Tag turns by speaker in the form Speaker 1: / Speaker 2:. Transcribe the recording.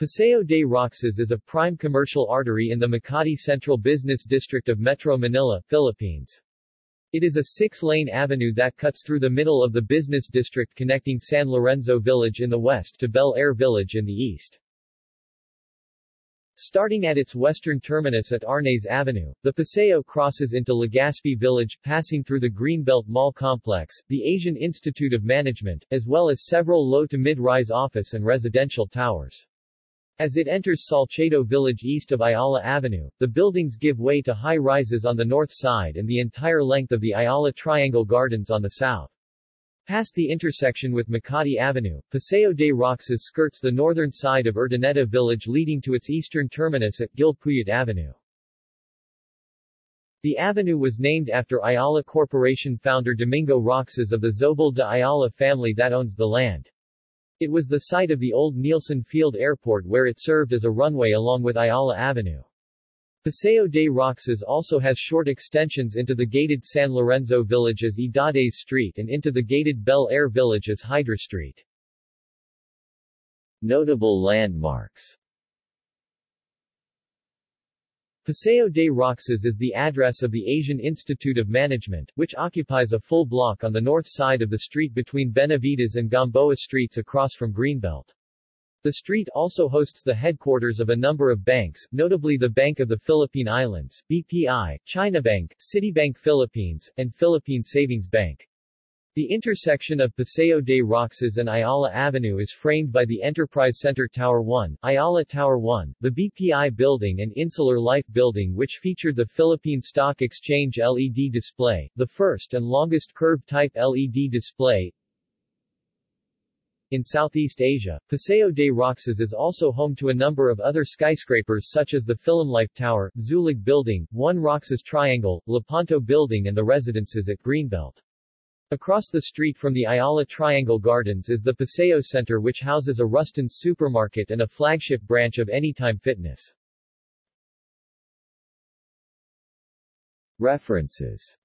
Speaker 1: Paseo de Roxas is a prime commercial artery in the Makati Central Business District of Metro Manila, Philippines. It is a six-lane avenue that cuts through the middle of the business district connecting San Lorenzo Village in the west to Bel Air Village in the east. Starting at its western terminus at Arnaiz Avenue, the Paseo crosses into Legazpi Village, passing through the Greenbelt Mall Complex, the Asian Institute of Management, as well as several low to mid-rise office and residential towers. As it enters Salcedo Village east of Ayala Avenue, the buildings give way to high-rises on the north side and the entire length of the Ayala Triangle Gardens on the south. Past the intersection with Makati Avenue, Paseo de Roxas skirts the northern side of Urdaneta Village leading to its eastern terminus at Gil Puyat Avenue. The avenue was named after Ayala Corporation founder Domingo Roxas of the Zobel de Ayala family that owns the land. It was the site of the old Nielsen Field Airport where it served as a runway along with Ayala Avenue. Paseo de Roxas also has short extensions into the gated San Lorenzo Village as Idades Street and into the gated Bel Air Village as Hydra Street. Notable landmarks Paseo de Roxas is the address of the Asian Institute of Management, which occupies a full block on the north side of the street between Benavides and Gamboa streets across from Greenbelt. The street also hosts the headquarters of a number of banks, notably the Bank of the Philippine Islands, BPI, China Bank, Citibank Philippines, and Philippine Savings Bank. The intersection of Paseo de Roxas and Ayala Avenue is framed by the Enterprise Center Tower 1, Ayala Tower 1, the BPI Building and Insular Life Building which featured the Philippine Stock Exchange LED display, the first and longest curved-type LED display, in Southeast Asia, Paseo de Roxas is also home to a number of other skyscrapers such as the Life Tower, Zuellig Building, One Roxas Triangle, Lepanto Building and the residences at Greenbelt. Across the street from the Ayala Triangle Gardens is the Paseo Center which houses a Rustan's supermarket and a flagship branch of Anytime Fitness. References